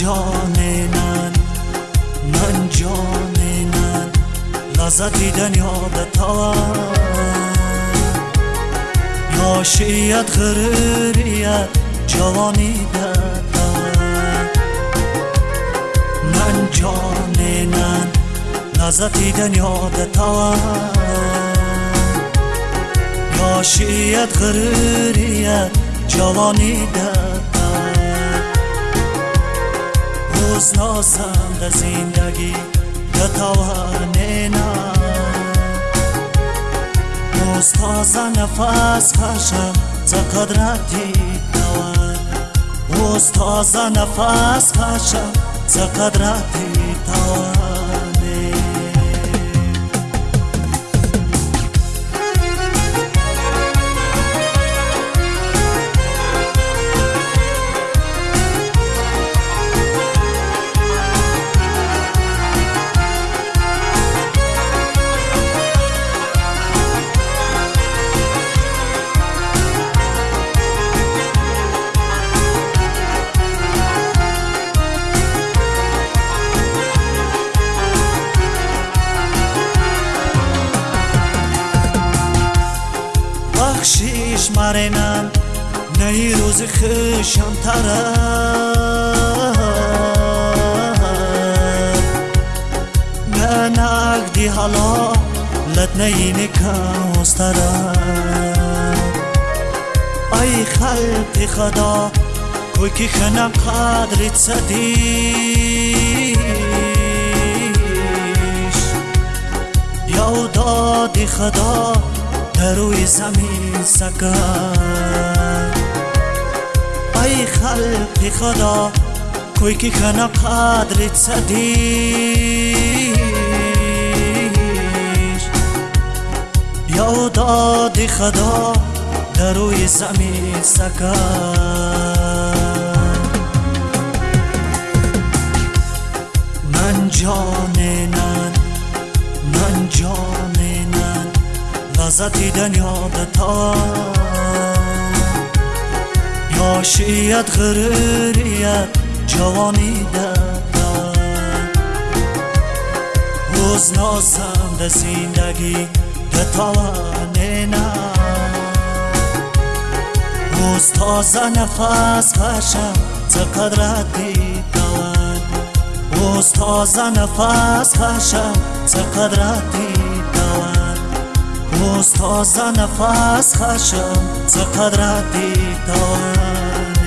جان من من جان من لذت دنیا تا یاشیت غریریت جوانی داد من جان من لذت دنیا تا یاشیت غریریت جوانی داد نازم در زندگی بتوانینا روز تازه نفس کشم ز قدرتی توان تازه نفس کشم ز قدرتی توان بخشیش مرنم نی روز خشم طرف نه نگ دی حالا لد نی نکاز طرف ای خلق خدا کوی که خنم قدرت صدیش یو داد خدا روی زمین سکن ای خلق خدا کوی که خنا قدرت سدیش یا داد خدا در روی زمین سکن من جاننن من جاننن لذتی دنیا تا یاشیت غریریت جوانی دتا روز نازم ده زندگی ده توانه نه روز تازه نفس کشم ز قدرتی توان روز تازه نفس کشم ز قدرتی توان روز تازه نفس خشم ز توان